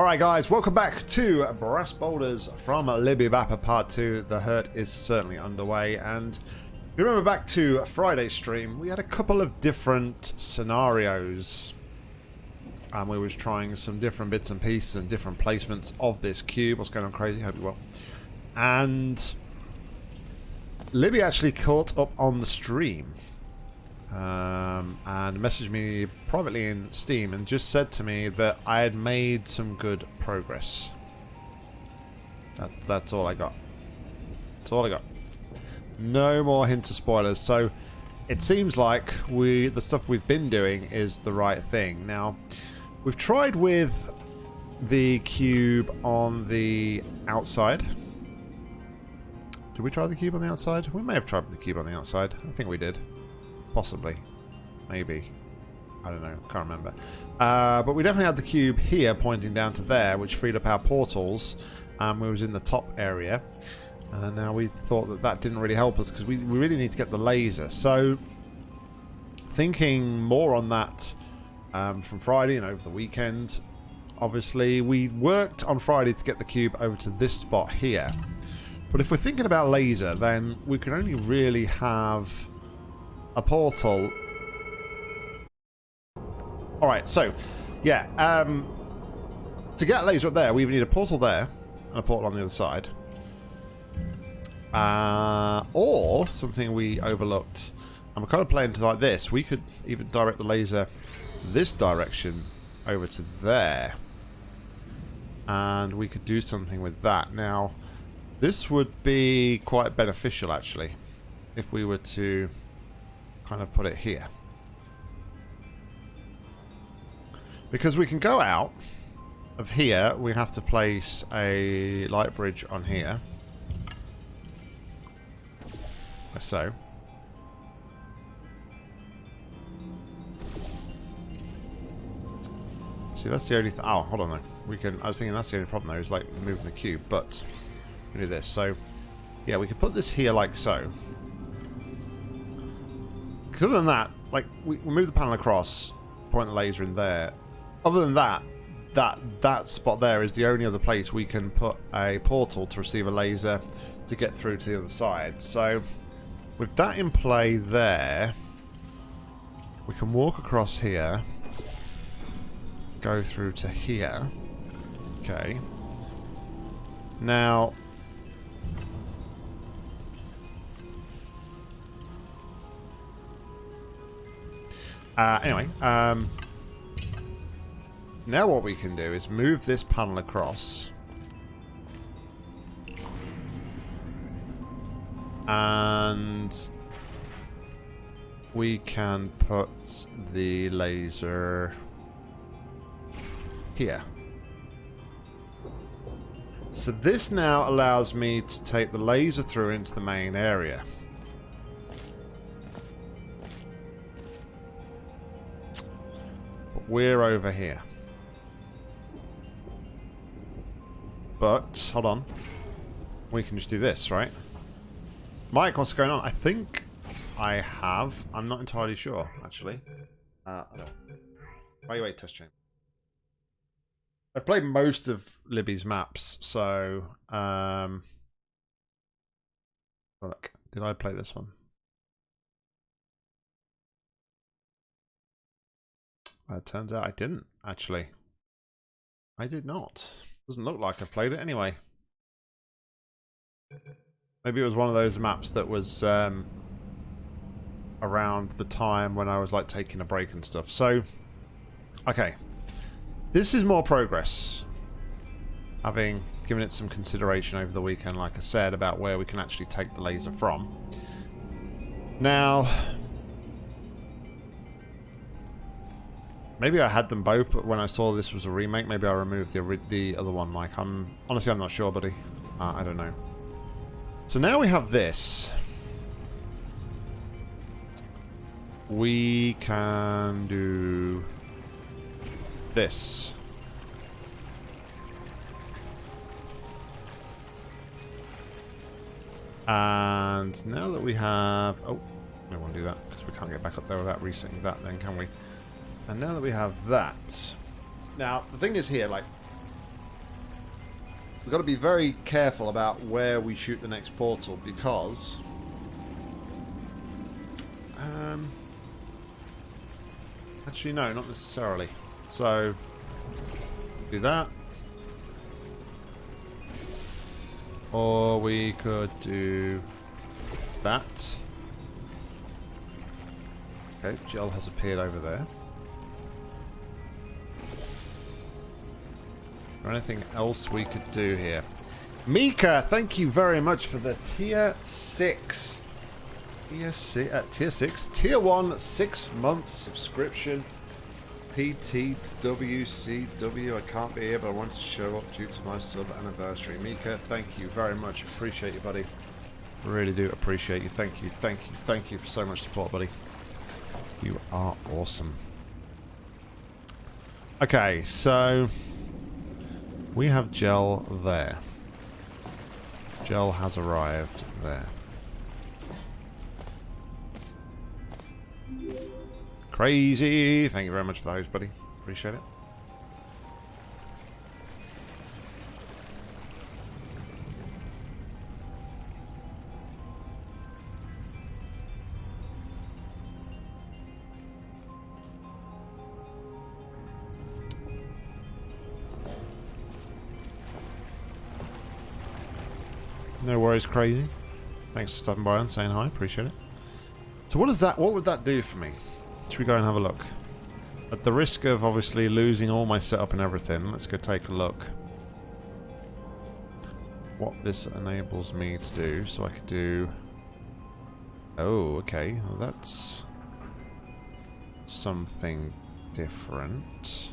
Alright guys, welcome back to Brass Boulders from Libby Bappa Part 2. The hurt is certainly underway and you remember back to Friday's stream, we had a couple of different scenarios and we was trying some different bits and pieces and different placements of this cube. What's going on crazy? Hope you well. And Libby actually caught up on the stream um, and messaged me privately in Steam and just said to me that I had made some good progress. That, that's all I got. That's all I got. No more hint of spoilers. So it seems like we the stuff we've been doing is the right thing. Now, we've tried with the cube on the outside. Did we try the cube on the outside? We may have tried with the cube on the outside. I think we did. Possibly. Maybe. I don't know. Can't remember. Uh, but we definitely had the cube here pointing down to there, which freed up our portals. And we was in the top area. And now we thought that that didn't really help us because we, we really need to get the laser. So, thinking more on that um, from Friday and over the weekend, obviously we worked on Friday to get the cube over to this spot here. But if we're thinking about laser, then we can only really have a portal. Alright, so, yeah, um, to get laser up there, we need a portal there and a portal on the other side. Uh, or something we overlooked, and we're kind of playing to like this, we could even direct the laser this direction over to there. And we could do something with that. Now, this would be quite beneficial actually, if we were to kind of put it here. Because we can go out of here, we have to place a light bridge on here. Like so. See, that's the only thing. Oh, hold on though. We can. I was thinking that's the only problem though, is like moving the cube, but we do this. So, yeah, we could put this here like so. Because other than that, like, we, we move the panel across, point the laser in there. Other than that, that that spot there is the only other place we can put a portal to receive a laser to get through to the other side. So, with that in play there, we can walk across here, go through to here. Okay. Now, Uh, anyway, um, now what we can do is move this panel across. And we can put the laser here. So this now allows me to take the laser through into the main area. We're over here. But, hold on. We can just do this, right? Mike, what's going on? I think I have. I'm not entirely sure, actually. Uh, I don't. Wait, wait, test chain. I played most of Libby's maps, so... Um, look, did I play this one? Uh, turns out I didn't, actually. I did not. Doesn't look like I've played it anyway. Maybe it was one of those maps that was um, around the time when I was like taking a break and stuff. So, okay. This is more progress. Having given it some consideration over the weekend, like I said, about where we can actually take the laser from. Now, Maybe I had them both, but when I saw this was a remake, maybe I removed the the other one, Mike. I'm honestly I'm not sure, buddy. Uh, I don't know. So now we have this. We can do this. And now that we have... Oh, we to do that because we can't get back up there without resetting that then, can we? And now that we have that... Now, the thing is here, like... we've got to be very careful about where we shoot the next portal because um, actually no not necessarily. So do that. Or we could do that. Okay gel has appeared over there or anything else we could do here. Mika, thank you very much for the tier 6. Tier 6, uh, tier 6, tier 1, 6 month subscription. PTWCW, I can't be here, but I wanted to show up due to my sub anniversary. Mika, thank you very much. Appreciate you, buddy. Really do appreciate you. Thank you, thank you, thank you for so much support, buddy. You are awesome. Okay, so we have gel there. Gel has arrived there. Crazy! Thank you very much for those, buddy. Appreciate it. Worries, crazy. Thanks for stopping by and saying hi. Appreciate it. So what does that? What would that do for me? Should we go and have a look? At the risk of obviously losing all my setup and everything, let's go take a look. What this enables me to do. So I could do... Oh, okay. Well, that's something different.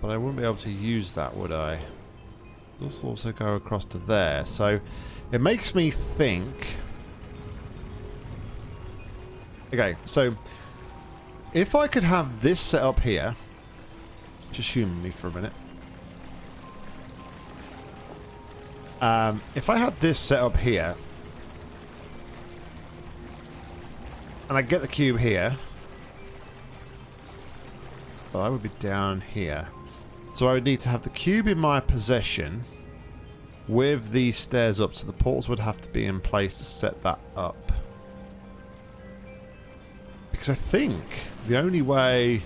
But I wouldn't be able to use that, would I? This will also go across to there. So it makes me think... Okay, so if I could have this set up here, just humour me for a minute. Um, if I had this set up here, and I get the cube here, well, I would be down here. So I would need to have the cube in my possession with these stairs up. So the portals would have to be in place to set that up. Because I think the only way,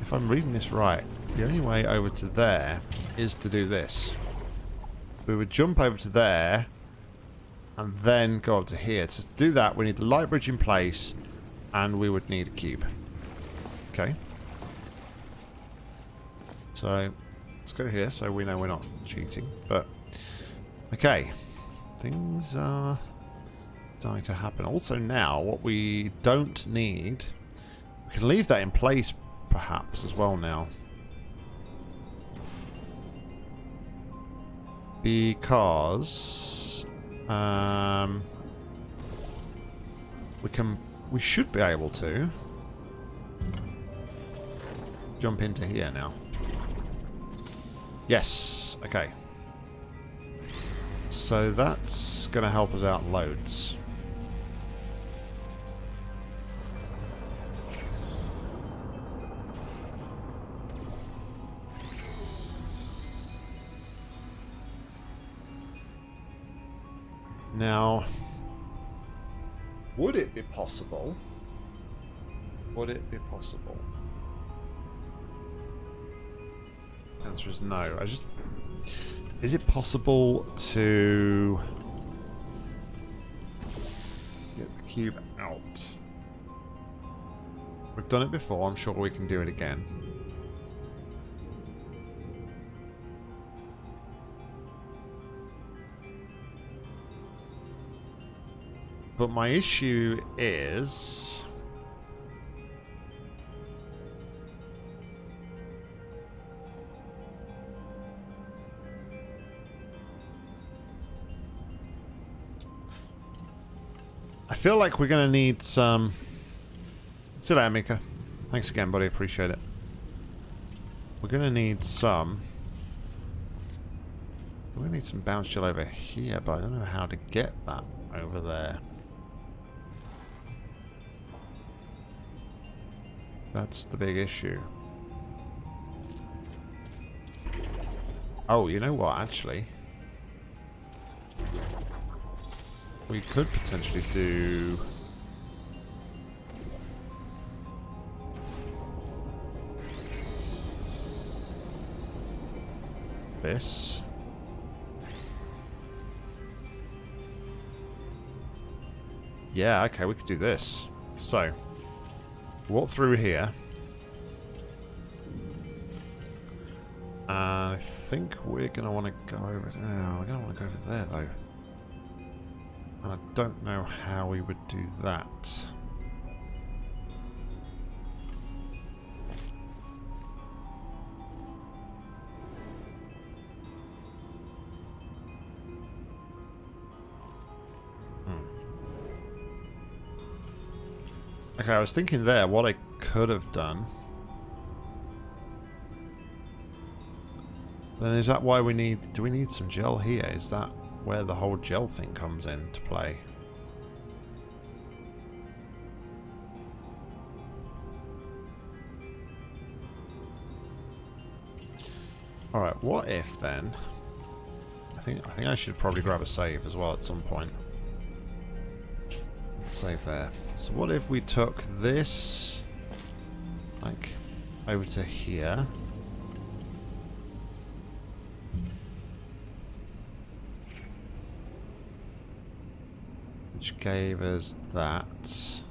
if I'm reading this right, the only way over to there is to do this. We would jump over to there and then go up to here. So to do that, we need the light bridge in place and we would need a cube. Okay. So let's go here so we know we're not cheating. But okay, things are starting to happen. Also now, what we don't need, we can leave that in place perhaps as well now. Because um, we can, we should be able to jump into here now. Yes, okay. So that's going to help us out loads. Now, would it be possible? Would it be possible? Answer is no. I just... Is it possible to... Get the cube out? We've done it before, I'm sure we can do it again. But my issue is... feel like we're going to need some... Sit down, Mika. Thanks again, buddy. Appreciate it. We're going to need some... To need some bounce gel over here, but I don't know how to get that over there. That's the big issue. Oh, you know what, actually? We could potentially do... This. Yeah, okay, we could do this. So, walk through here. And I think we're going to want to go over... Oh, we're going to want to go over there, though. I don't know how we would do that. Hmm. Okay, I was thinking there what I could have done. Then is that why we need... Do we need some gel here? Is that where the whole gel thing comes into play? Alright, what if then... I think I think I should probably grab a save as well at some point. Let's save there. So what if we took this, like, over to here? Gave us that.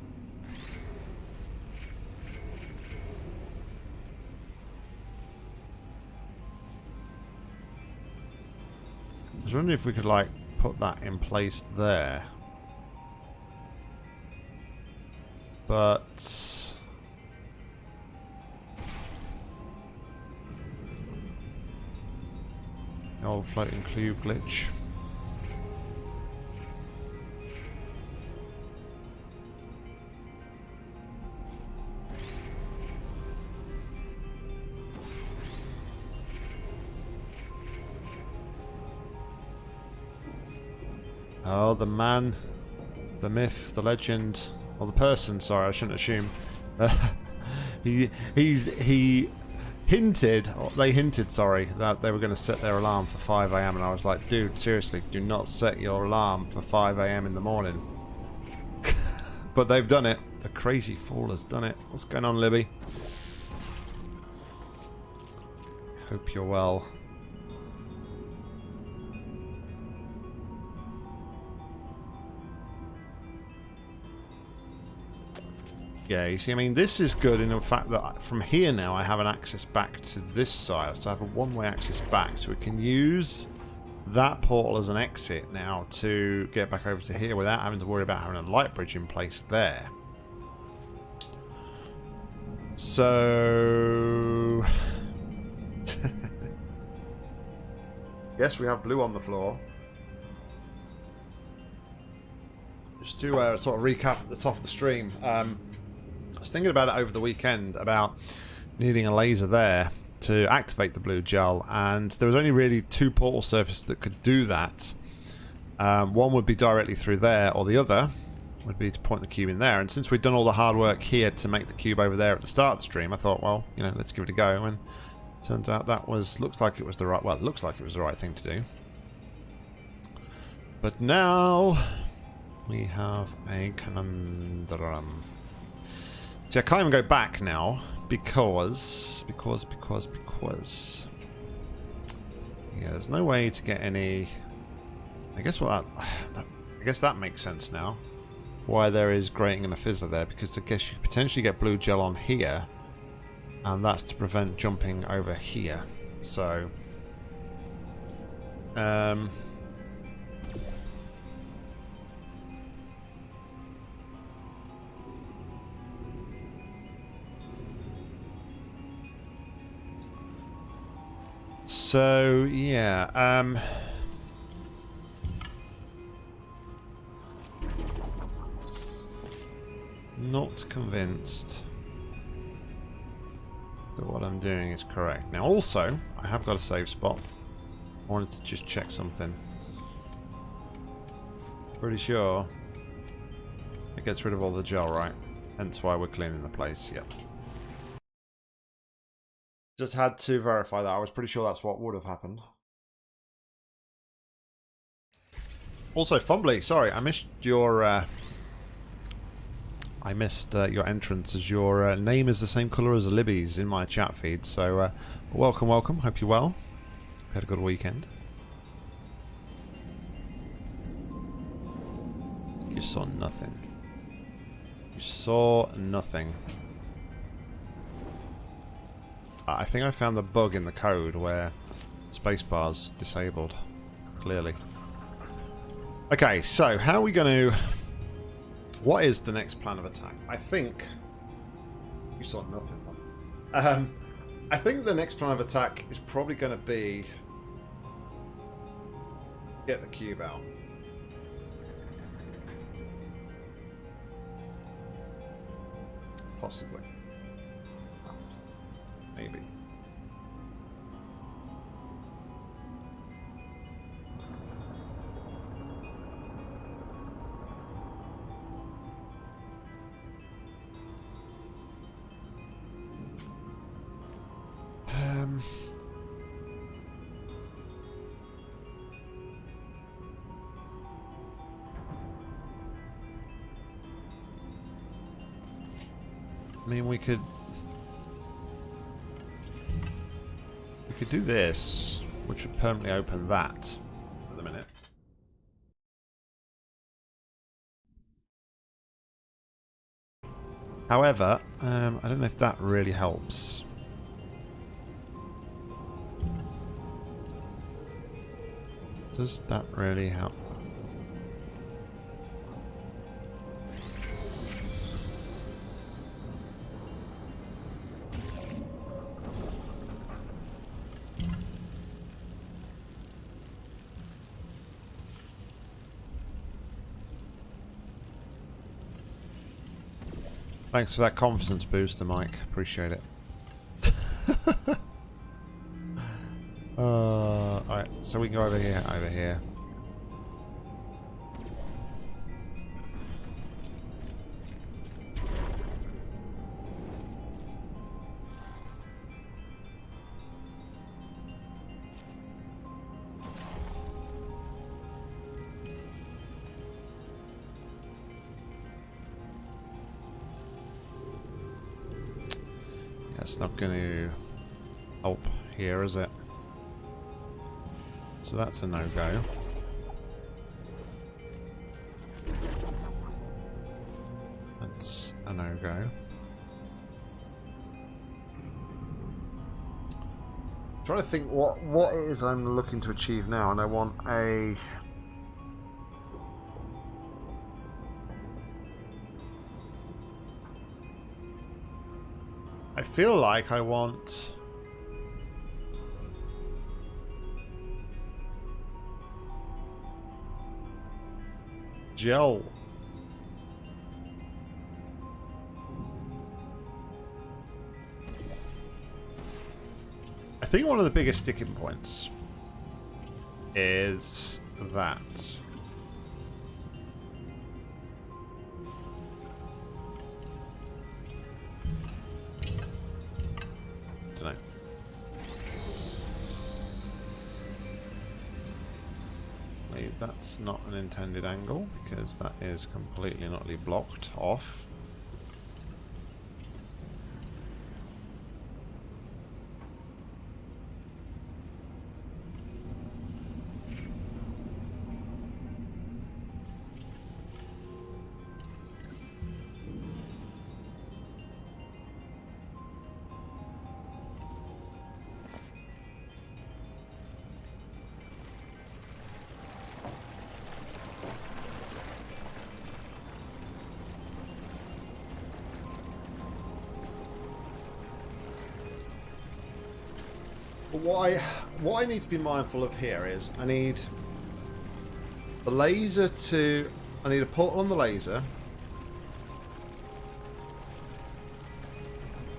I was wondering if we could, like, put that in place there. But... Old floating cube glitch. Oh, the man, the myth, the legend, or the person, sorry, I shouldn't assume. Uh, he he's he hinted, they hinted, sorry, that they were going to set their alarm for 5 a.m. and I was like, dude, seriously, do not set your alarm for 5 a.m. in the morning. but they've done it. The crazy fool has done it. What's going on, Libby? Hope you're well. Yeah, see, I mean, this is good in the fact that from here now I have an access back to this side. So I have a one-way access back. So we can use that portal as an exit now to get back over to here without having to worry about having a light bridge in place there. So... yes, we have blue on the floor. Just to uh, sort of recap at the top of the stream. Um, I was thinking about it over the weekend about needing a laser there to activate the blue gel, and there was only really two portal surfaces that could do that. Um, one would be directly through there, or the other would be to point the cube in there. And since we'd done all the hard work here to make the cube over there at the start of the stream, I thought, well, you know, let's give it a go. And turns out that was looks like it was the right well, it looks like it was the right thing to do. But now we have a conundrum. See, I can't even go back now because, because, because, because. Yeah, there's no way to get any. I guess what that, that, I guess that makes sense now. Why there is grating and a fizzler there because I guess you potentially get blue gel on here, and that's to prevent jumping over here. So, um. So, yeah, um... Not convinced that what I'm doing is correct. Now, also, I have got a save spot. I wanted to just check something. Pretty sure it gets rid of all the gel, right? Hence why we're cleaning the place, yep. Just had to verify that. I was pretty sure that's what would have happened. Also, Fumbly, sorry, I missed your... Uh, I missed uh, your entrance as your uh, name is the same colour as Libby's in my chat feed. So, uh, welcome, welcome. Hope you're well. Had a good weekend. You saw nothing. You saw nothing. I think I found the bug in the code where spacebar's disabled. Clearly. Okay, so how are we going to... What is the next plan of attack? I think... You saw nothing. Um, I think the next plan of attack is probably going to be... Get the cube out. Possibly. Maybe. Um... I mean, we could... could do this, which would permanently open that at the minute. However, um, I don't know if that really helps. Does that really help? Thanks for that confidence booster, Mike. Appreciate it. uh, Alright, so we can go over here, over here. Here, is it? So that's a no-go. That's a no-go. Trying to think what what it is I'm looking to achieve now, and I want a I feel like I want... Gel. I think one of the biggest sticking points is that. Intended angle because that is completely and utterly blocked off. What I need to be mindful of here is I need the laser to I need a portal on the laser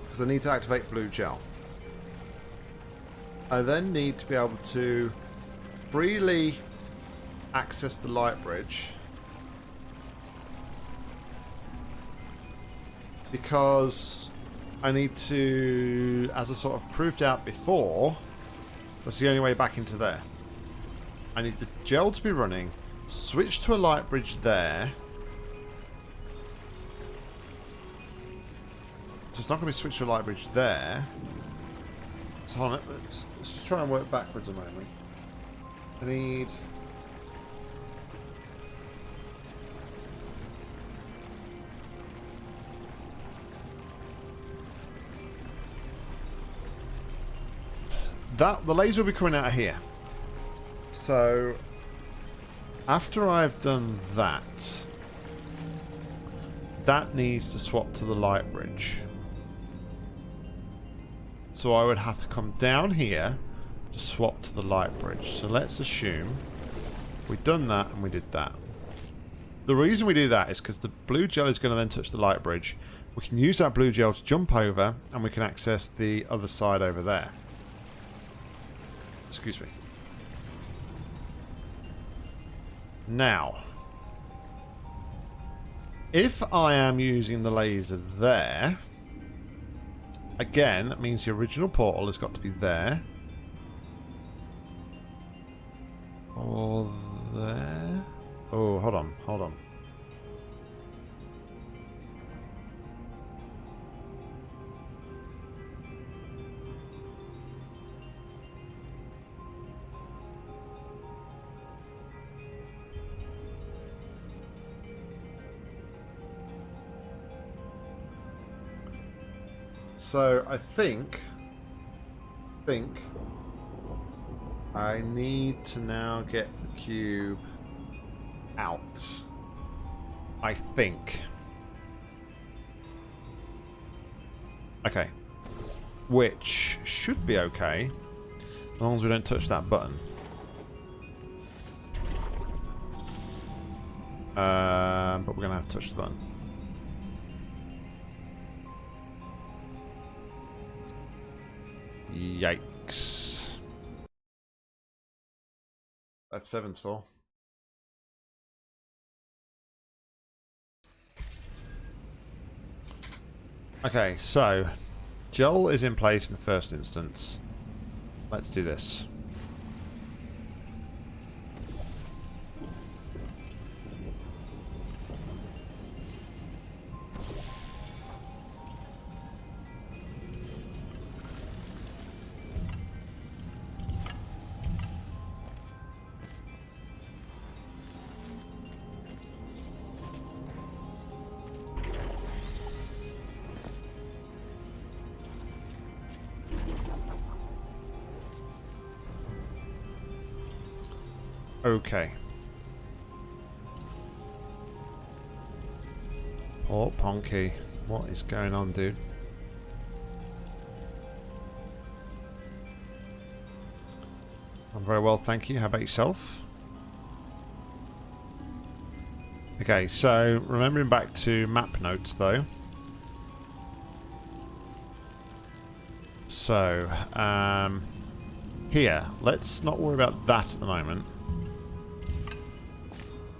because I need to activate blue gel. I then need to be able to freely access the light bridge because I need to, as I sort of proved out before, that's the only way back into there. I need the gel to be running, Switch to a light bridge there. So it's not going to be switched to a light bridge there. So on, let's, let's try and work backwards a moment. I need... That, the laser will be coming out of here. So, after I've done that, that needs to swap to the light bridge. So I would have to come down here to swap to the light bridge. So let's assume we've done that and we did that. The reason we do that is because the blue gel is going to then touch the light bridge. We can use that blue gel to jump over and we can access the other side over there. Excuse me. Now, if I am using the laser there, again, that means the original portal has got to be there. Or there. Oh, hold on, hold on. So I think, think I need to now get the cube out. I think. Okay. Which should be okay, as long as we don't touch that button. Um, but we're going to have to touch the button. Yikes. F7's full. Okay, so Joel is in place in the first instance. Let's do this. Okay. Oh, Ponky. What is going on, dude? I'm very well, thank you. How about yourself? Okay, so remembering back to map notes, though. So, um, here, let's not worry about that at the moment.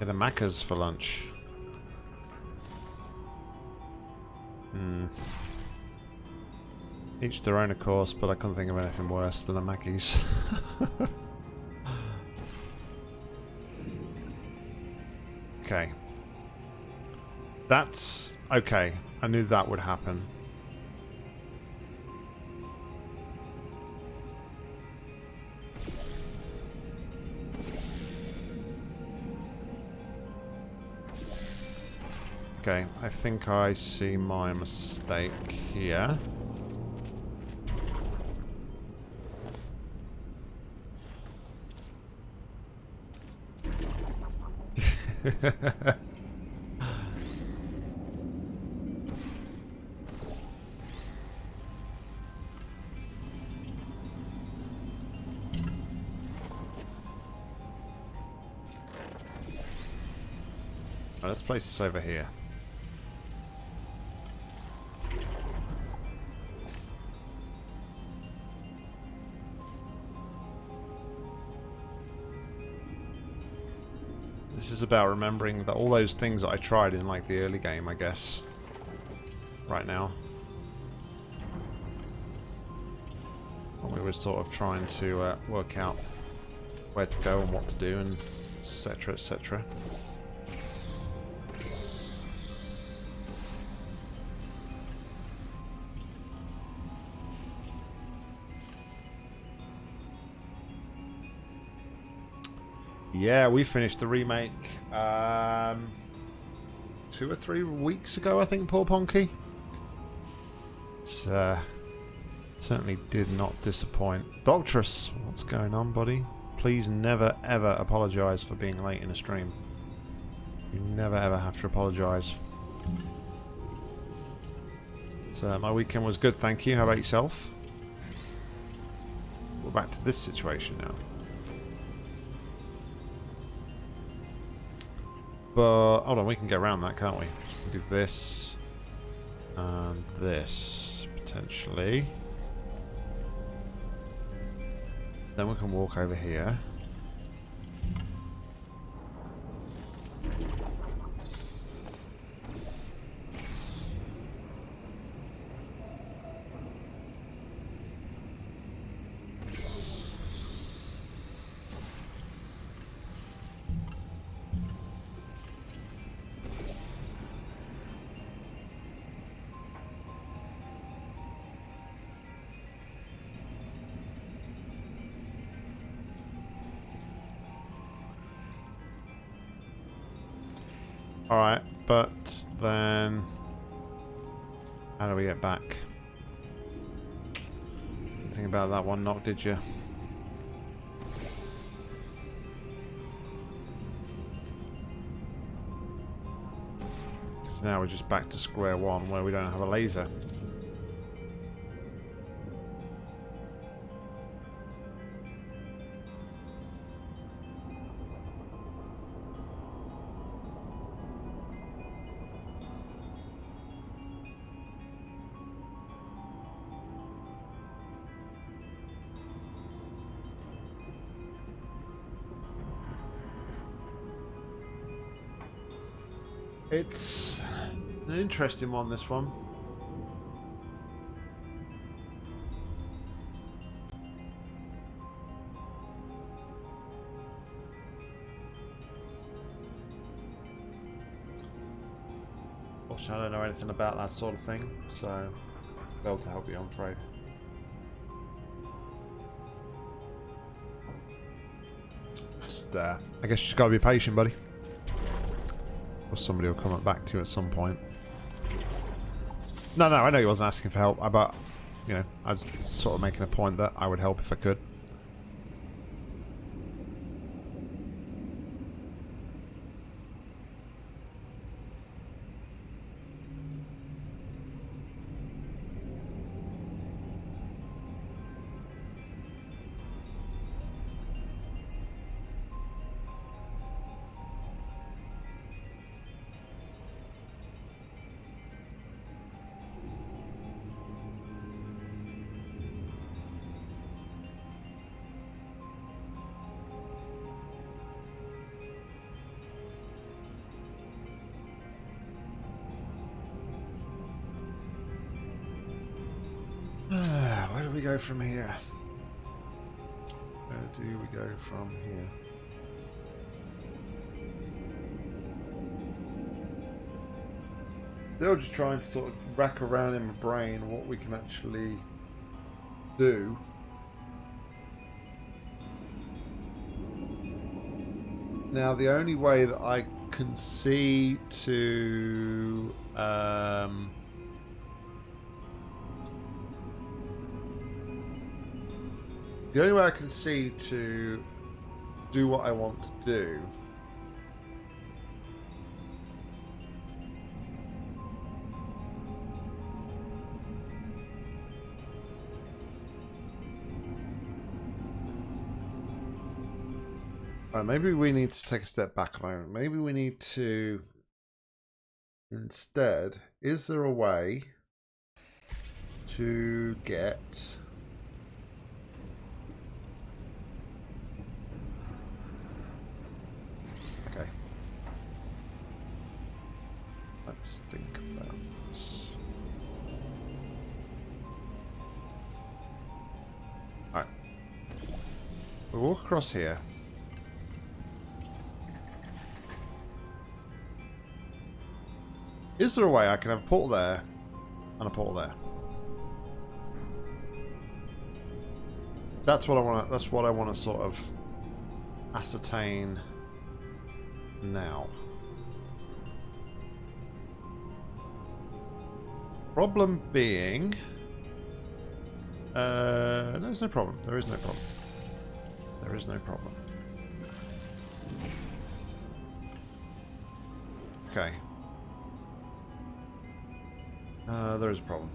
Get a Macca's for lunch. Hmm. Each their own, of course, but I couldn't think of anything worse than a Mackey's. okay. That's... okay. I knew that would happen. Okay, I think I see my mistake here. let's place this over here. About remembering that all those things that I tried in like the early game, I guess. Right now. we were sort of trying to uh, work out where to go and what to do and etc., etc. Yeah, we finished the remake um, two or three weeks ago, I think, Paul Ponky. It's, uh, certainly did not disappoint. Doctress, what's going on, buddy? Please never, ever apologise for being late in a stream. You never, ever have to apologise. So, my weekend was good, thank you. How about yourself? We're back to this situation now. But, hold on, we can get around that, can't we? we do this. And this, potentially. Then we can walk over here. Did you? Because now we're just back to square one where we don't have a laser. It's an interesting one, this one. Unfortunately, I don't know anything about that sort of thing, so I'll be able to help you, I'm afraid. Just, uh, I guess you just gotta be patient, buddy. Or somebody will come back to you at some point. No, no, I know he wasn't asking for help, but, you know, I was sort of making a point that I would help if I could. From here? Where do we go from here? Still just trying to sort of rack around in my brain what we can actually do. Now, the only way that I can see to um, the only way I can see to do what I want to do Right, maybe we need to take a step back a moment. Maybe we need to instead, is there a way to get across here? Is there a way I can have a portal there and a portal there? That's what I want. That's what I want to sort of ascertain now. Problem being, uh, no, there's no problem. There is no problem. There is no problem. Okay. Uh, there is a problem.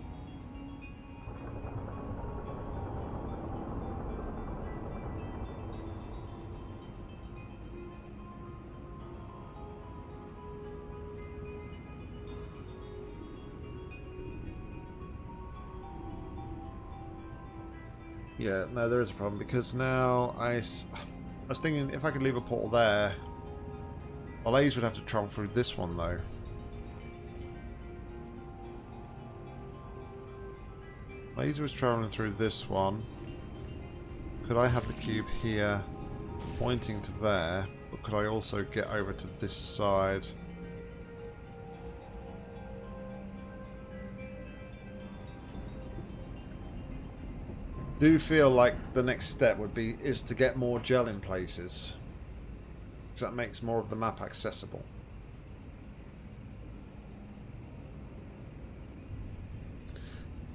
Yeah, no, there is a problem because now I, I was thinking if I could leave a portal there, A's would have to travel through this one though. Laser was travelling through this one. Could I have the cube here pointing to there? But could I also get over to this side? Do feel like the next step would be is to get more gel in places. Because that makes more of the map accessible.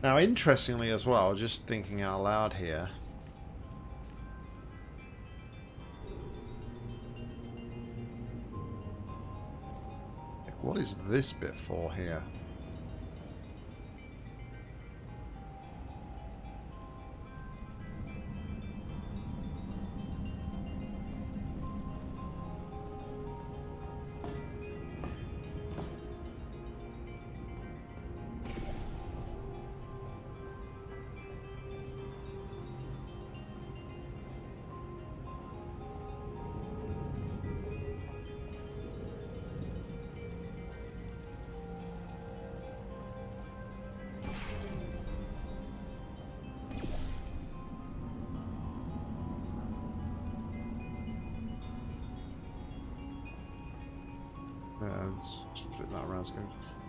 Now, interestingly as well, just thinking out loud here, what is this bit for here?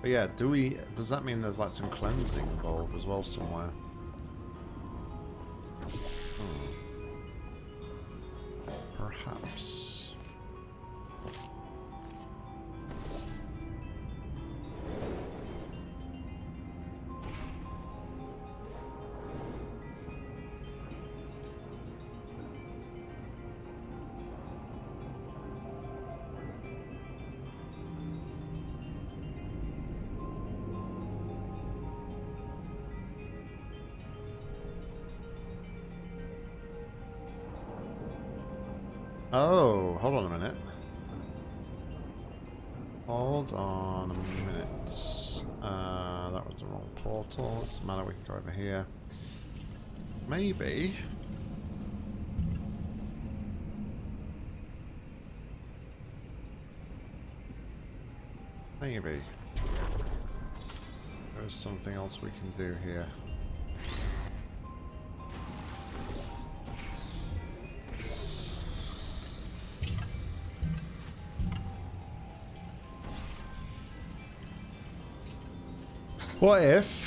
But yeah, do we? Does that mean there's like some cleansing involved as well somewhere? Maybe... Maybe. There's something else we can do here. What if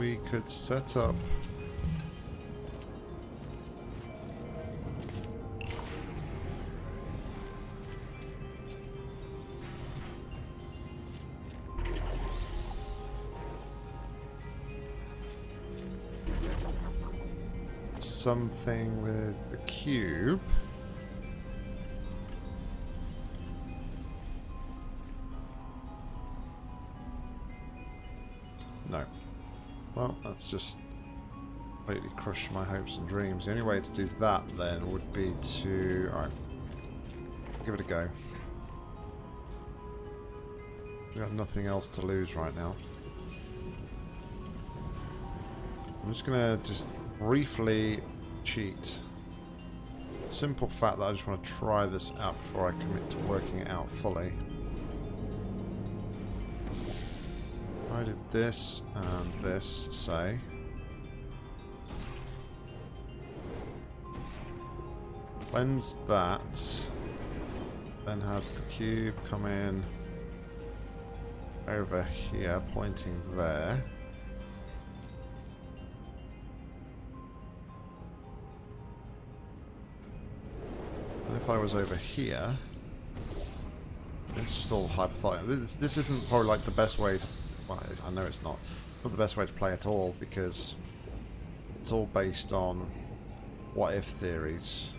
we could set up. Something with the cube that's just completely crushed my hopes and dreams. The only way to do that then would be to... Alright. Give it a go. We've nothing else to lose right now. I'm just going to just briefly cheat. Simple fact that I just want to try this out before I commit to working it out fully. Did this and this, say. When's that. Then have the cube come in. over here, pointing there. And if I was over here, it's just all hypothetical. This, this isn't probably like the best way to. Well, I know it's not. Not the best way to play at all because it's all based on what if theories.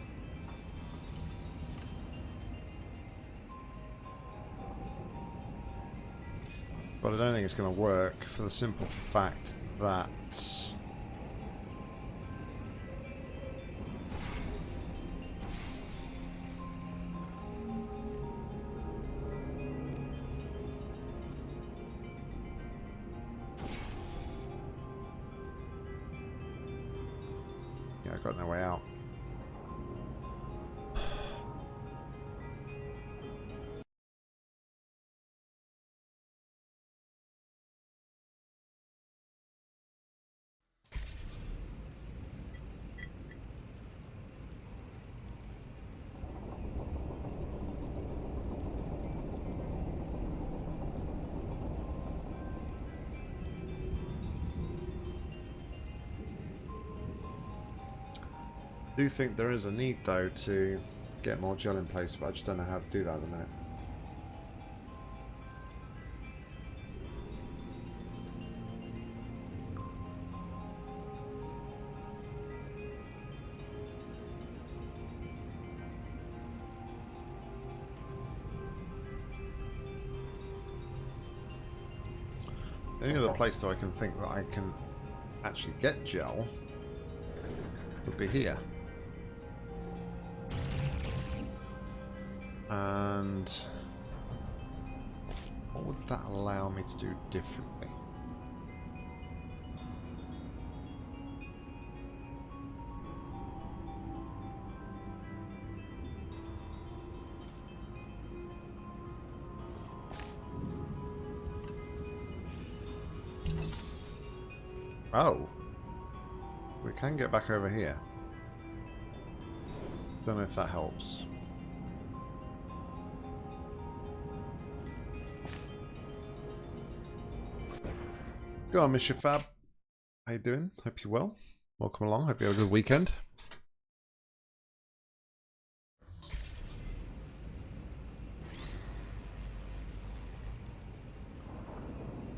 But I don't think it's going to work for the simple fact that do think there is a need though to get more gel in place, but I just don't know how to do that at the minute. Only other place that I can think that I can actually get gel would be here. And what would that allow me to do differently? Oh. We can get back over here. Don't know if that helps. Go on, Mr. Fab. How you doing? Hope you're well. Welcome along. Hope you have a good weekend.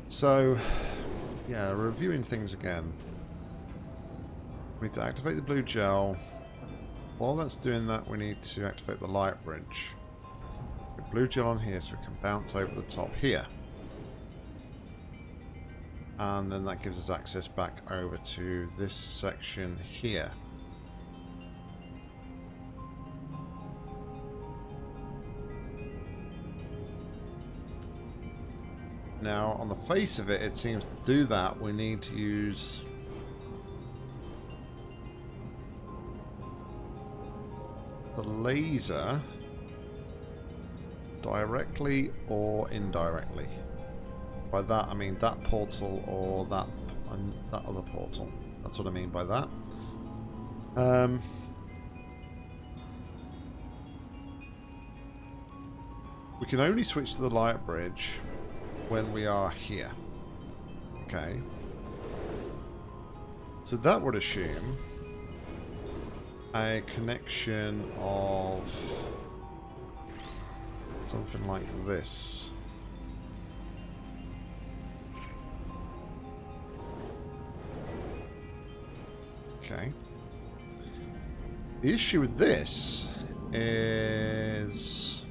So, yeah, reviewing things again. We need to activate the blue gel. While that's doing that, we need to activate the light bridge. Put blue gel on here so we can bounce over the top here. And then that gives us access back over to this section here. Now, on the face of it, it seems to do that, we need to use the laser directly or indirectly. By that I mean that portal or that that other portal. That's what I mean by that. Um, we can only switch to the light bridge when we are here. Okay. So that would assume a connection of something like this. Okay. The issue with this is...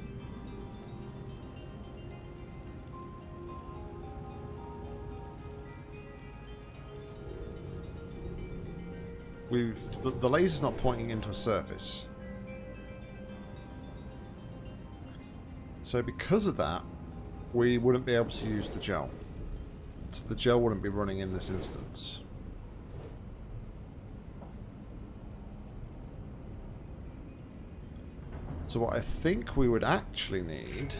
We've the, laser's not pointing into a surface. So because of that, we wouldn't be able to use the gel. So the gel wouldn't be running in this instance. So what I think we would actually need.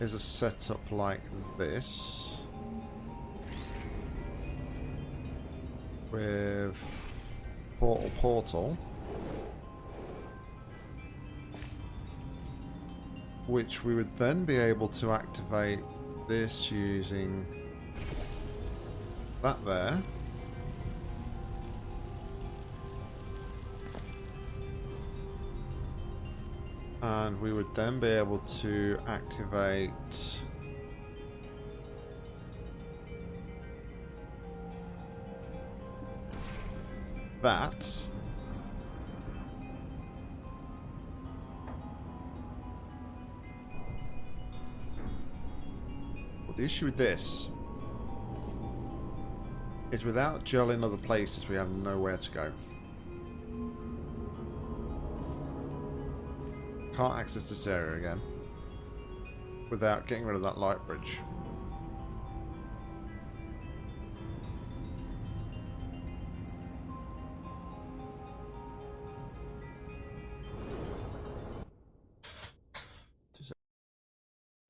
Is a setup like this. With portal portal. Which we would then be able to activate this using that there. And we would then be able to activate that. Well, the issue with this is without gel in other places, we have nowhere to go. Can't access this area again without getting rid of that light bridge.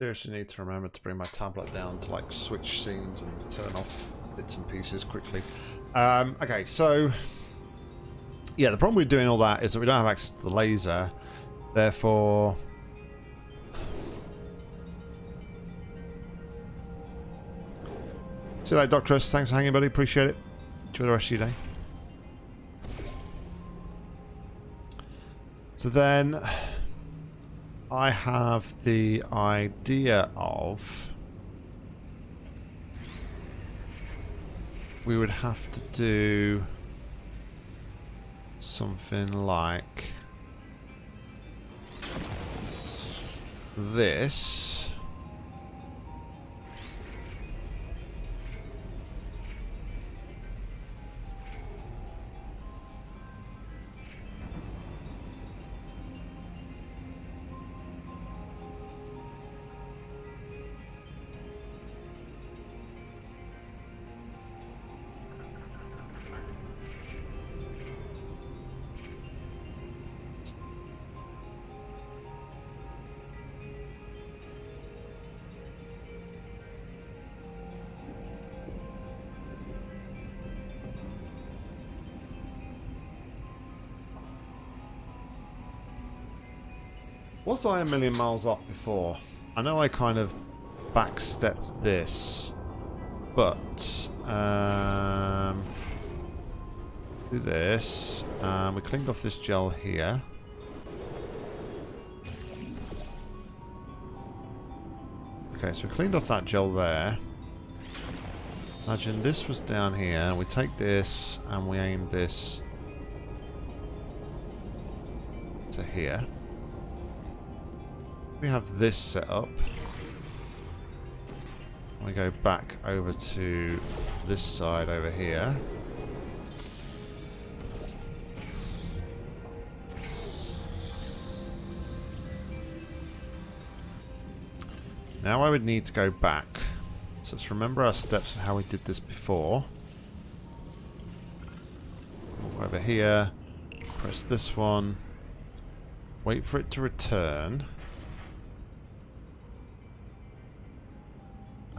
Seriously need to remember to bring my tablet down to like switch scenes and turn off bits and pieces quickly. Um, okay, so yeah, the problem with doing all that is that we don't have access to the laser. Therefore, see you later, Doctorus. Thanks for hanging, buddy. Appreciate it. Enjoy the rest of your day. So then, I have the idea of we would have to do something like this. Was I a million miles off before? I know I kind of backstepped this, but um, do this. Um, we cleaned off this gel here. Okay, so we cleaned off that gel there. Imagine this was down here. We take this and we aim this to here. We have this set up. We go back over to this side over here. Now I would need to go back. So let's remember our steps of how we did this before. Walk over here, press this one, wait for it to return.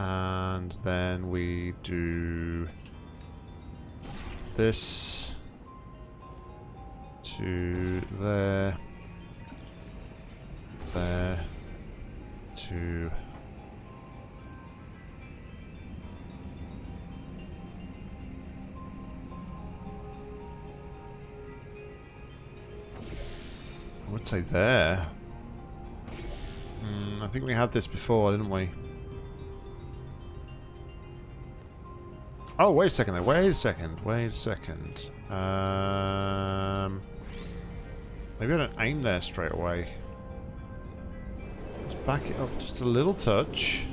And then we do this to there, there, to I would say there. Mm, I think we had this before, didn't we? Oh, wait a second there. Wait a second. Wait a second. Um, maybe I don't aim there straight away. Let's back it up just a little touch.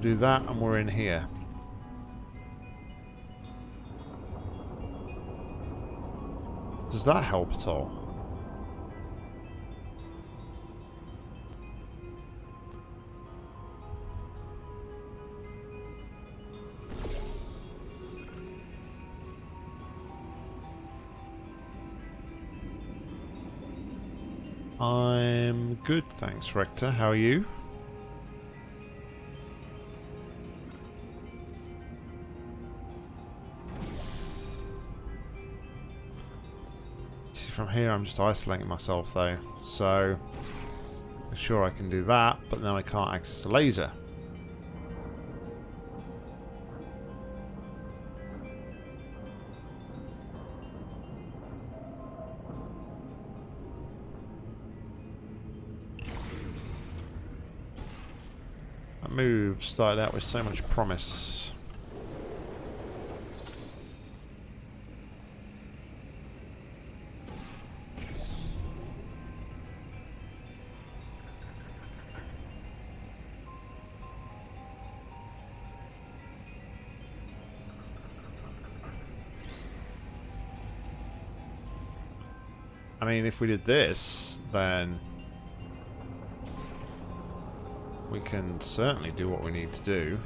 Do that and we're in here. Does that help at all? I'm good, thanks, Rector. How are you? See, from here I'm just isolating myself, though. So, Sure, I can do that, but now I can't access the laser. Started out with so much promise. I mean, if we did this, then we can certainly do what we need to do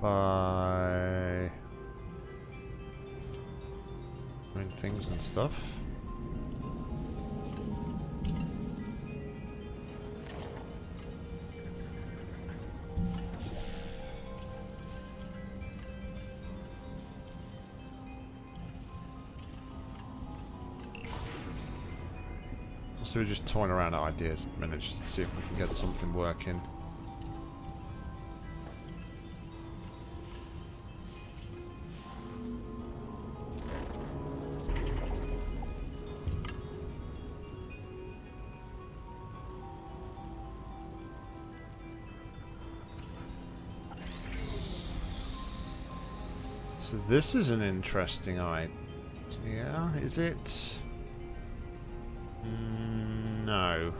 by doing things and stuff. So we're just toying around at ideas at the minute just to see if we can get something working. So this is an interesting idea, is it? Mm, no.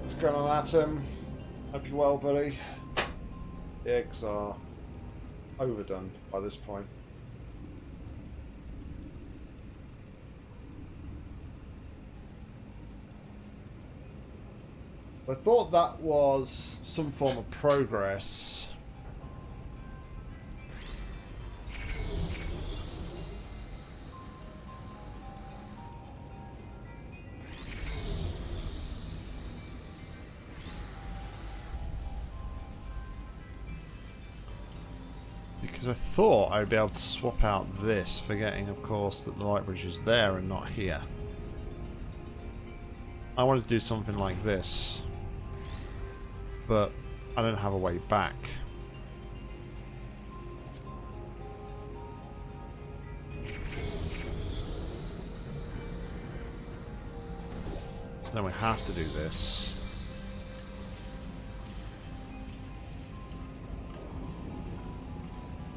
What's going on, Atom? Hope you're well, buddy. The eggs are overdone by this point. I thought that was some form of progress. Because I thought I'd be able to swap out this, forgetting of course that the light bridge is there and not here. I wanted to do something like this but I don't have a way back. So then we have to do this.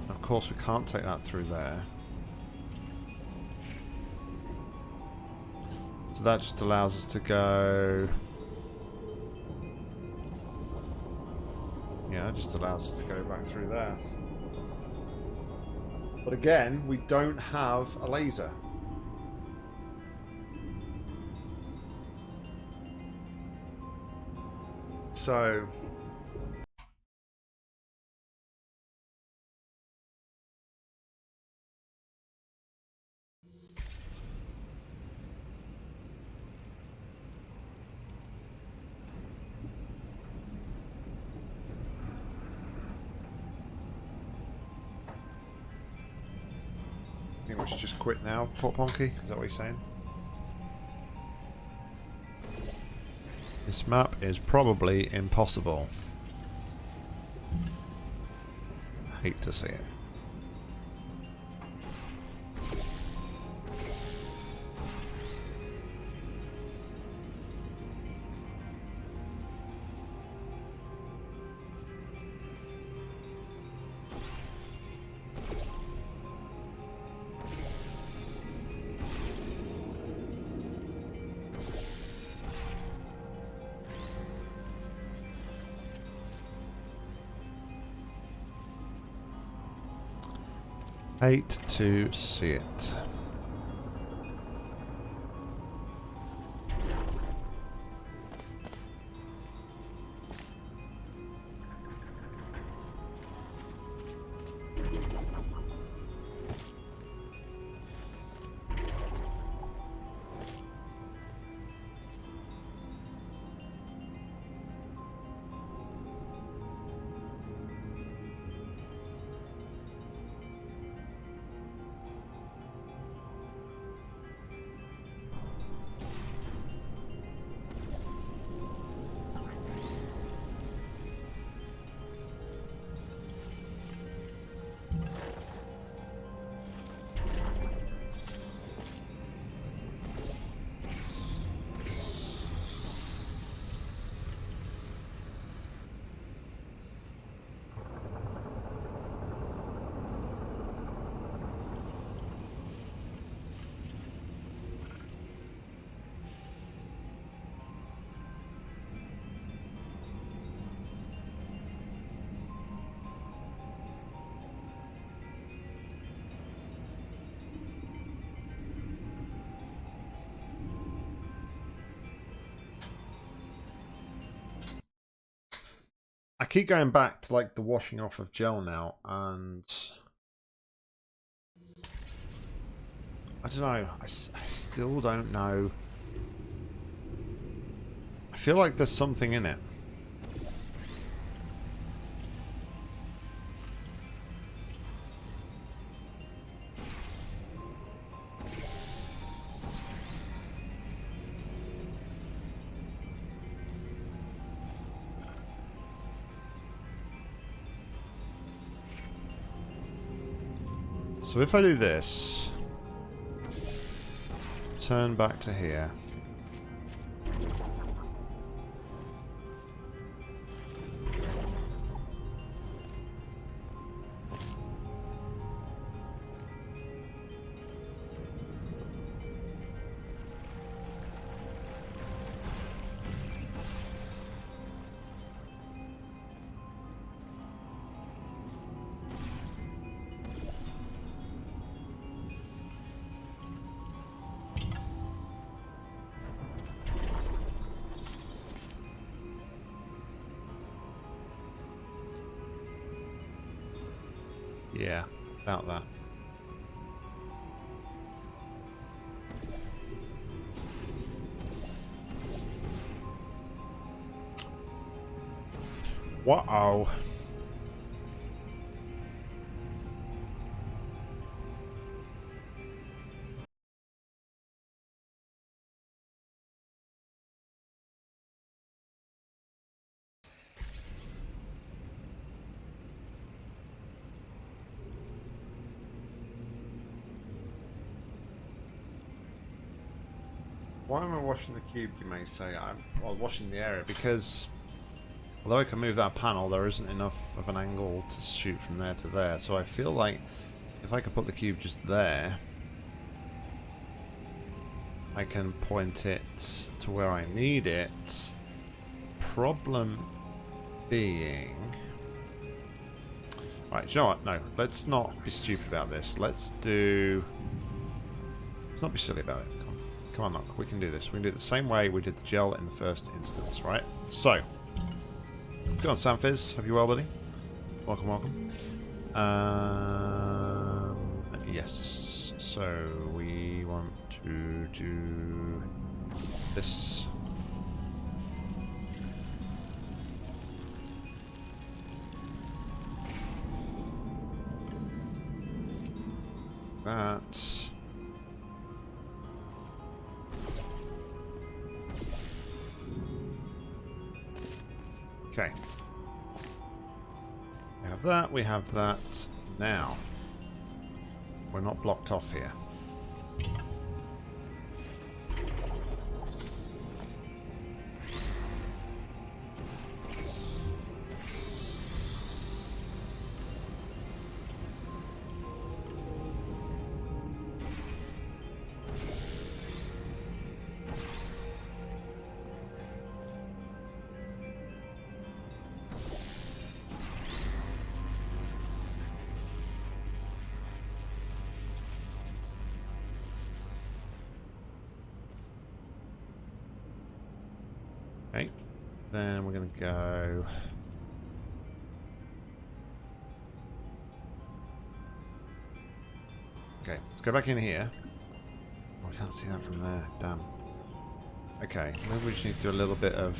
Of course we can't take that through there. So that just allows us to go... just allows us to go back through there. But again, we don't have a laser. So... should just quit now, Pop Ponky? Is that what you're saying? This map is probably impossible. Hate to see it. Hate to see it. Keep going back to like the washing off of gel now, and I don't know. I, I still don't know. I feel like there's something in it. So if I do this, turn back to here. Am I washing the cube, you may say? I'm well, washing the area because although I can move that panel, there isn't enough of an angle to shoot from there to there. So I feel like if I could put the cube just there, I can point it to where I need it. Problem being... Right, you know what? No, let's not be stupid about this. Let's do... Let's not be silly about it. Come on, Knock. We can do this. We can do it the same way we did the gel in the first instance, right? So, Go on, Samfizz. Have you well, buddy? Welcome, welcome. Um, yes. So we want to do this. That. Okay. We have that, we have that. Now, we're not blocked off here. Go back in here. Oh, I can't see that from there. Damn. Okay, maybe we just need to do a little bit of...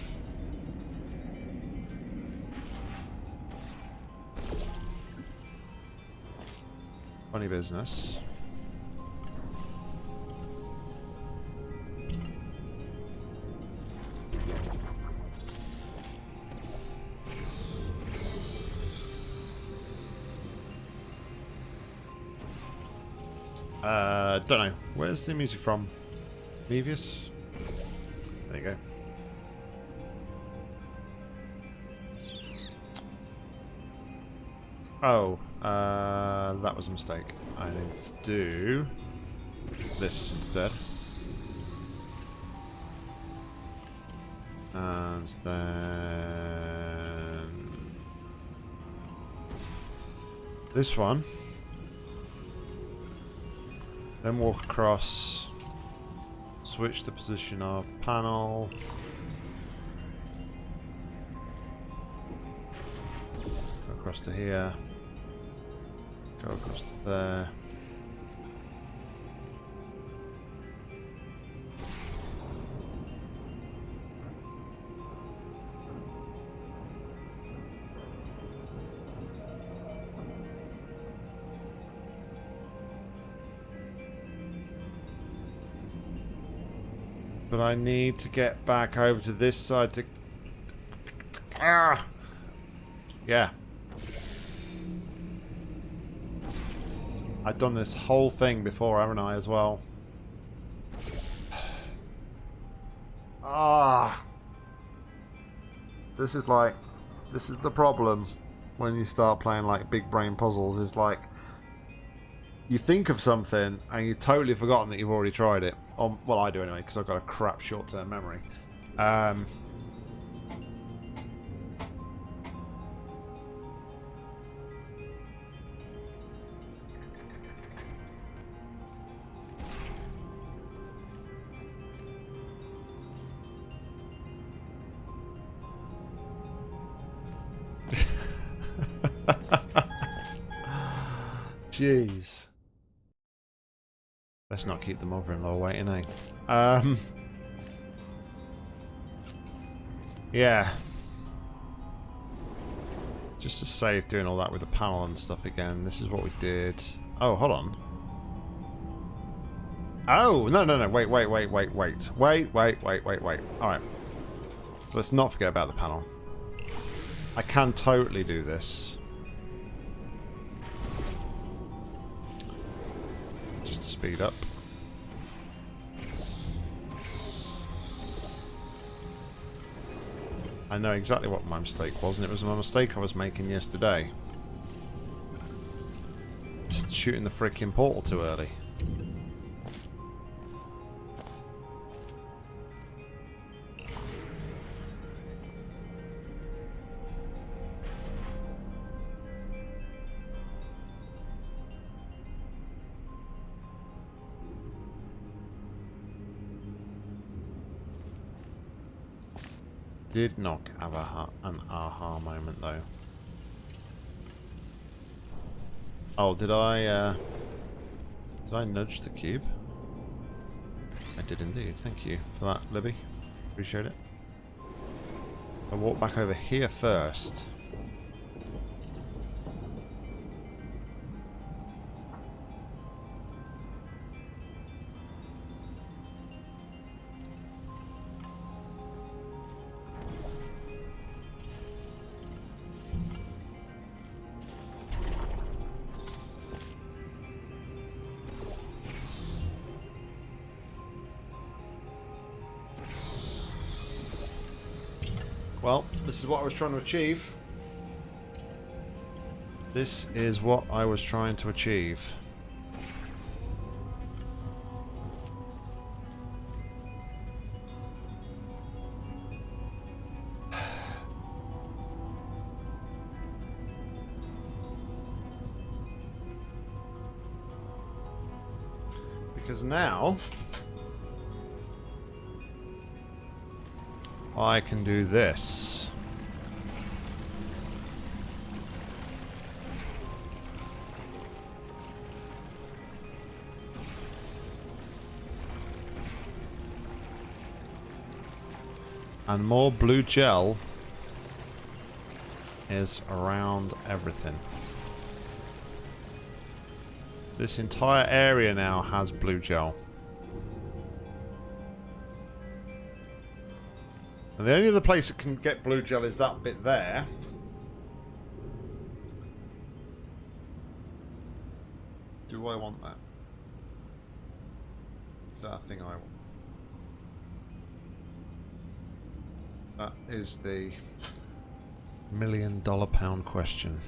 Funny business. Where's the music from? Mevius? There you go. Oh, uh, that was a mistake. I need to do this instead. And then this one. Then walk across, switch the position of the panel. Go across to here. Go across to there. But I need to get back over to this side to... Ah! Yeah. I've done this whole thing before, haven't I, as well? Ah! This is like... This is the problem when you start playing like big brain puzzles is like you think of something and you've totally forgotten that you've already tried it. Or, well, I do anyway, because I've got a crap short-term memory. Um, Let's not keep the mother-in-law waiting, eh? Um, yeah. Just to save doing all that with the panel and stuff again, this is what we did. Oh, hold on. Oh, no, no, no, wait, wait, wait, wait, wait. Wait, wait, wait, wait, wait. Alright. So let's not forget about the panel. I can totally do this. Just to speed up. I know exactly what my mistake was, and it was my mistake I was making yesterday. Just shooting the freaking portal too early. Did knock have a, an aha moment though. Oh, did I, uh, did I nudge the cube? I did indeed. Thank you for that, Libby. Appreciate it. I walk back over here first. This is what I was trying to achieve. This is what I was trying to achieve. because now I can do this. And more blue gel is around everything. This entire area now has blue gel. And the only other place that can get blue gel is that bit there. Is the million dollar pound question.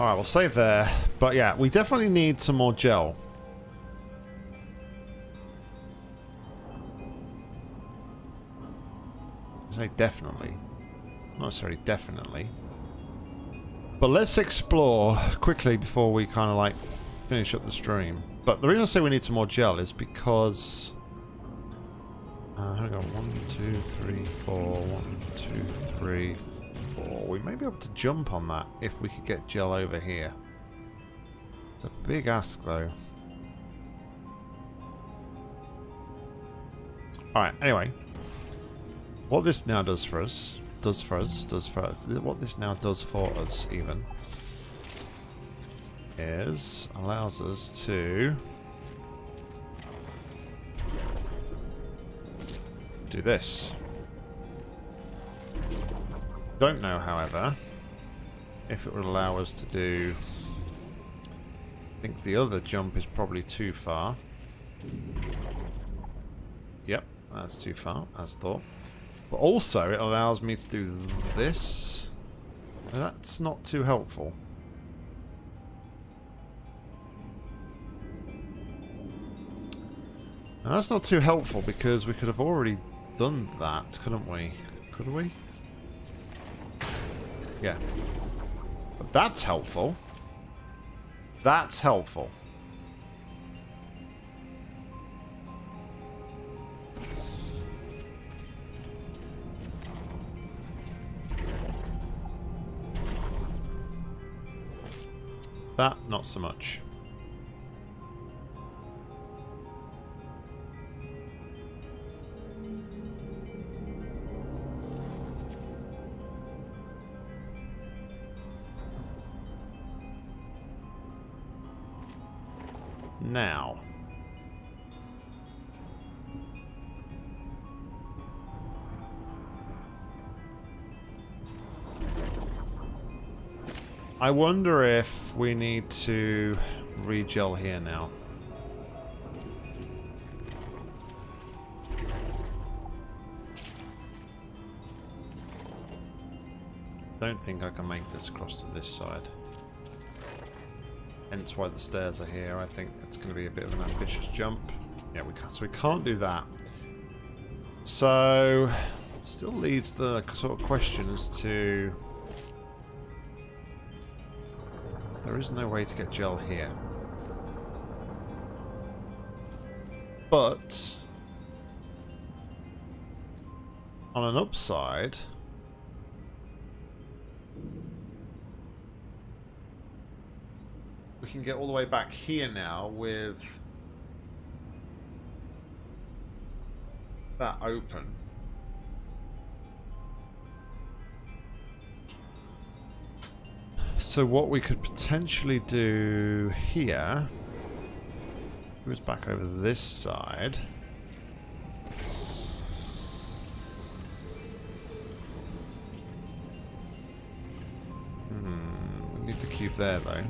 Alright, we'll save there. But yeah, we definitely need some more gel. I say definitely. Not necessarily definitely. But let's explore quickly before we kind of like finish up the stream. But the reason I say we need some more gel is because... Uh, hang on, one, two, three, four, one, two, three. We may be able to jump on that if we could get gel over here. It's a big ask though. Alright, anyway. What this now does for us, does for us, does for us, what this now does for us even, is allows us to do this. Don't know, however, if it would allow us to do... I think the other jump is probably too far. Yep, that's too far, as thought. But also, it allows me to do this. That's not too helpful. Now, that's not too helpful because we could have already done that, couldn't we? Could we? Yeah. That's helpful. That's helpful. That, not so much. Now. I wonder if we need to regel here now. Don't think I can make this across to this side. Hence why the stairs are here. I think it's going to be a bit of an ambitious jump. Yeah, we can't, so we can't do that. So, still leads the sort of question as to There is no way to get gel here. But... On an upside... can get all the way back here now with... That open. So what we could potentially do here back over this side. Hmm, we need to keep there though.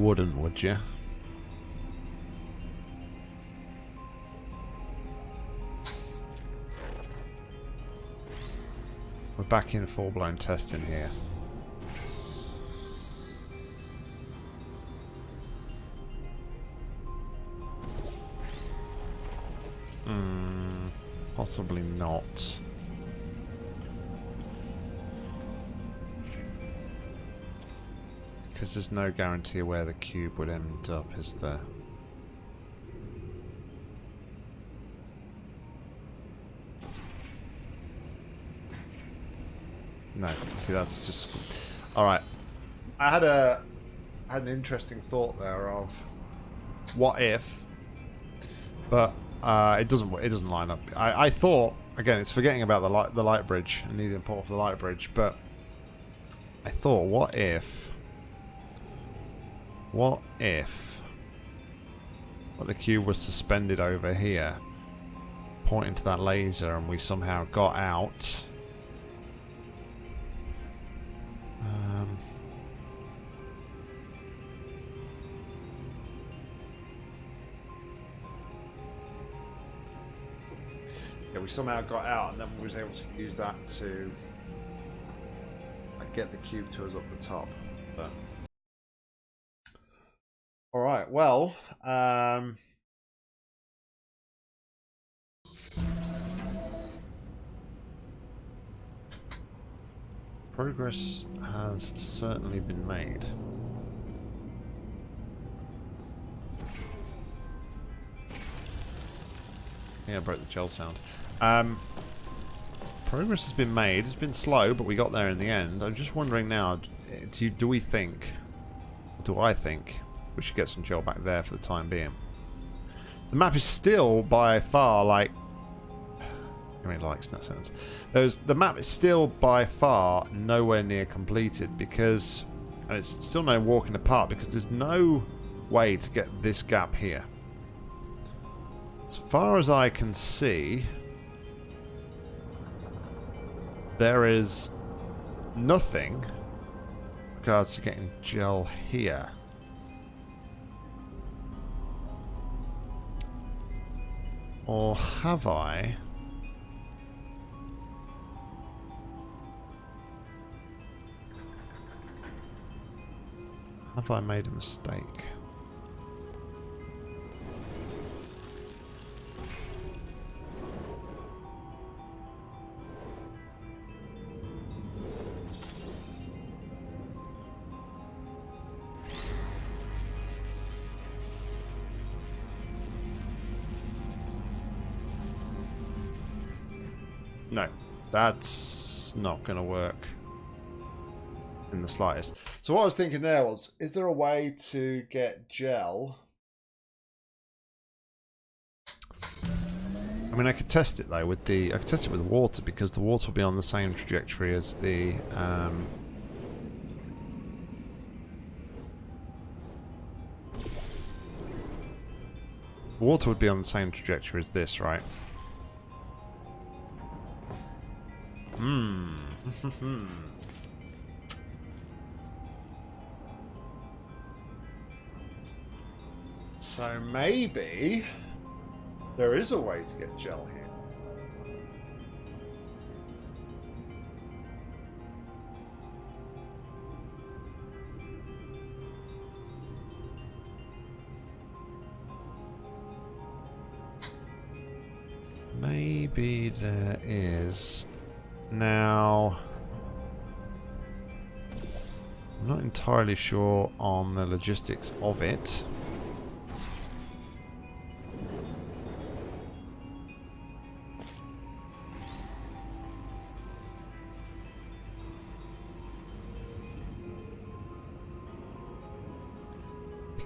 Wouldn't, would you? We're back in full-blown testing here. Hmm, possibly not. Because there's no guarantee of where the cube would end up, is there? No, see that's just... Alright. I had a had an interesting thought there of what if, but uh, it doesn't it doesn't line up. I, I thought again it's forgetting about the light the light bridge and needing to pull off the light bridge, but I thought what if what if what the cube was suspended over here, pointing to that laser, and we somehow got out. Um, yeah, we somehow got out, and then we was able to use that to like, get the cube to us up the top. But all right, well, um, progress has certainly been made. Yeah, I broke the gel sound. Um, progress has been made. It's been slow, but we got there in the end. I'm just wondering now, do, do we think, do I think, we should get some gel back there for the time being? The map is still by far like how many likes in that sentence? There's, the map is still by far nowhere near completed because, and it's still no walk in the park because there's no way to get this gap here. As far as I can see, there is nothing regards to getting gel here. Or have I? Have I made a mistake? No, that's not going to work in the slightest. So what I was thinking there was, is there a way to get gel? I mean, I could test it though with the. I could test it with water because the water will be on the same trajectory as the. Um, water would be on the same trajectory as this, right? Hmm. So maybe there is a way to get gel here. Maybe there is. Now, I'm not entirely sure on the logistics of it.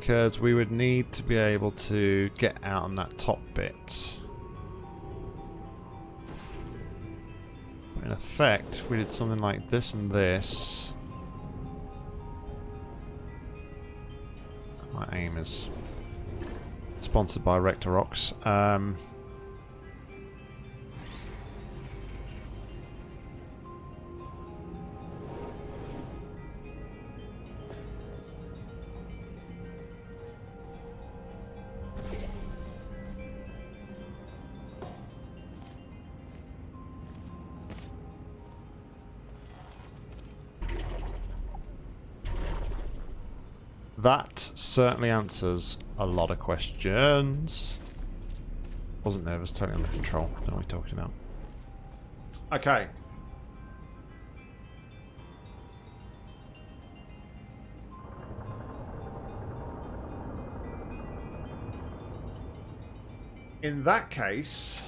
because we would need to be able to get out on that top bit. In effect, if we did something like this and this... My aim is sponsored by Rectorox. Um, certainly answers a lot of questions. Wasn't nervous, totally under control. Don't know what you're talking about. Okay. In that case...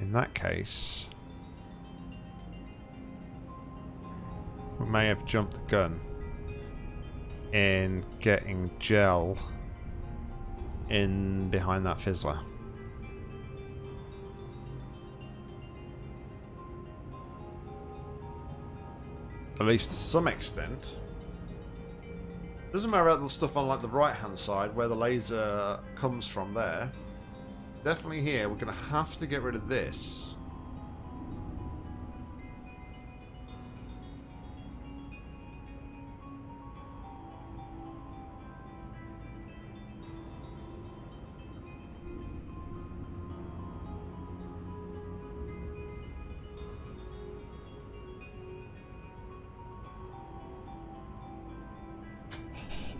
In that case... we may have jumped the gun in getting gel in behind that fizzler. At least to some extent. Doesn't matter about the stuff on like the right hand side where the laser comes from there. Definitely here, we're to have to get rid of this.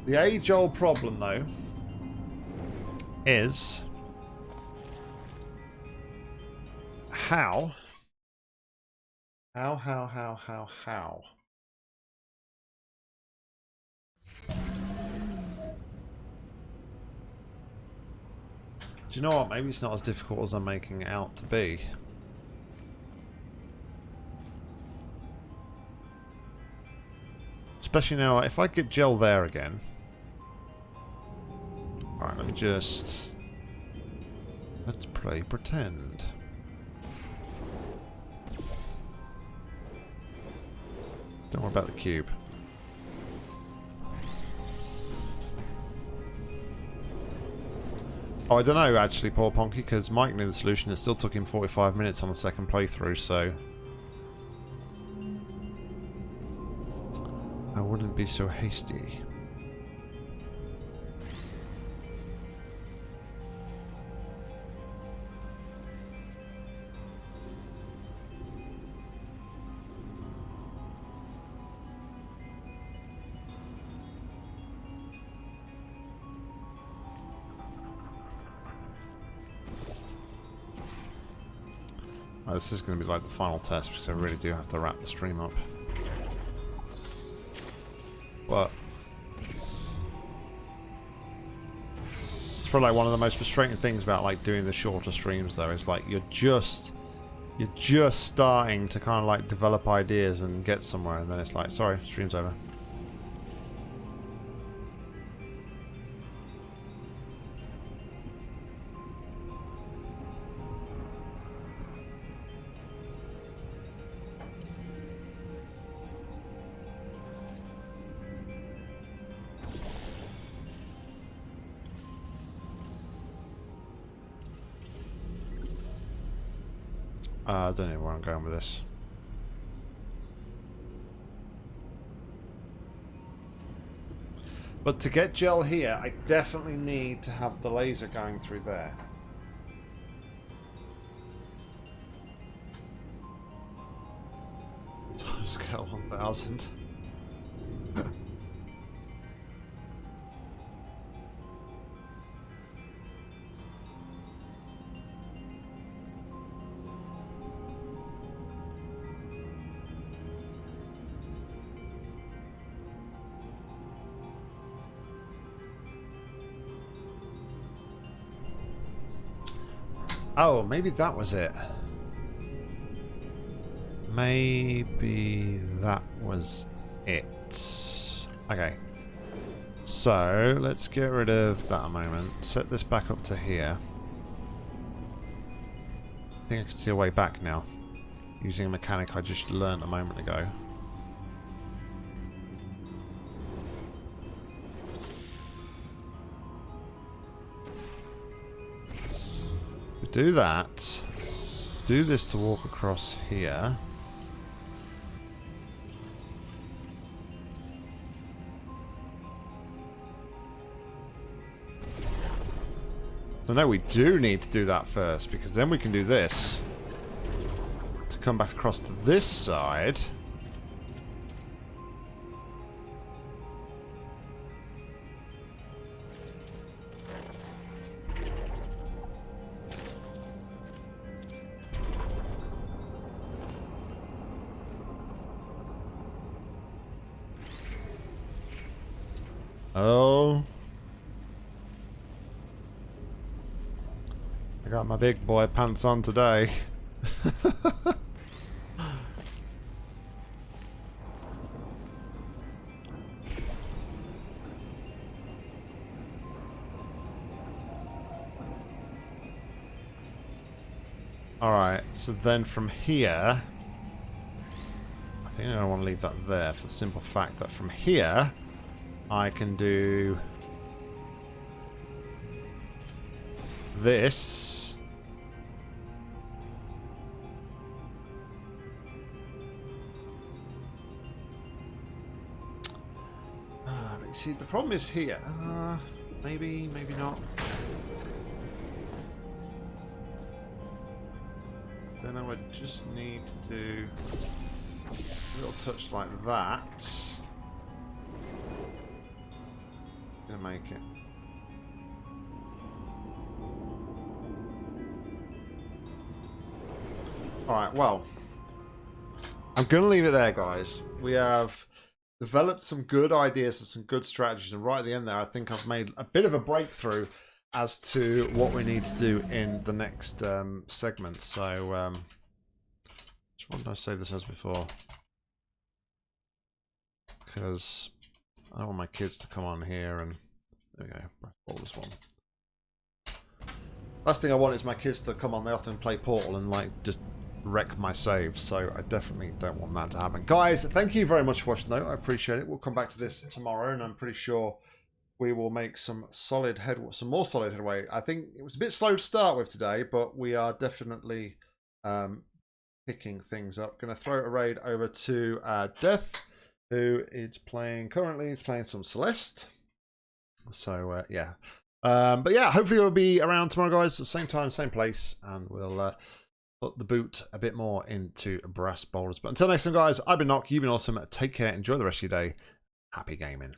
The age-old problem, though, is how, how, how, how, how, how. Do you know what? Maybe it's not as difficult as I'm making it out to be. Especially now, if I get gel there again, Alright, let me just... Let's play pretend. Don't worry about the cube. Oh, I don't know, actually, poor Ponky, because Mike knew the solution. It still took him 45 minutes on the second playthrough, so... I wouldn't be so hasty. Oh, this is going to be like the final test because I really do have to wrap the stream up. But it's probably like one of the most frustrating things about like doing the shorter streams though is like you're just you're just starting to kind of like develop ideas and get somewhere and then it's like sorry stream's over I don't know where I'm going with this. But to get gel here, I definitely need to have the laser going through there. Time Scale 1000. Oh, maybe that was it. Maybe that was it. Okay. So, let's get rid of that a moment. Set this back up to here. I think I can see a way back now. Using a mechanic I just learned a moment ago. Do that. Do this to walk across here. So no, we do need to do that first, because then we can do this. To come back across to this side. Oh. I got my big boy pants on today. Alright, so then from here... I think I want to leave that there for the simple fact that from here... I can do this. Uh, but you see, the problem is here. Uh, maybe, maybe not. Then I would just need to do a little touch like that. Alright, well. I'm gonna leave it there, guys. We have developed some good ideas and some good strategies, and right at the end there, I think I've made a bit of a breakthrough as to what we need to do in the next um, segment. So, um, what did I say this as before? Because I don't want my kids to come on here and there we go. One. Last thing I want is my kids to come on. They often play Portal and like just wreck my saves, so I definitely don't want that to happen. Guys, thank you very much for watching though. I appreciate it. We'll come back to this tomorrow, and I'm pretty sure we will make some solid head, some more solid headway. I think it was a bit slow to start with today, but we are definitely um, picking things up. Going to throw a raid over to uh, Death, who is playing currently. He's playing some Celeste. So uh, yeah, um, but yeah, hopefully we'll be around tomorrow, guys. Same time, same place, and we'll uh, put the boot a bit more into brass boulders. But until next time, guys, I've been Nock. You've been awesome. Take care. Enjoy the rest of your day. Happy gaming.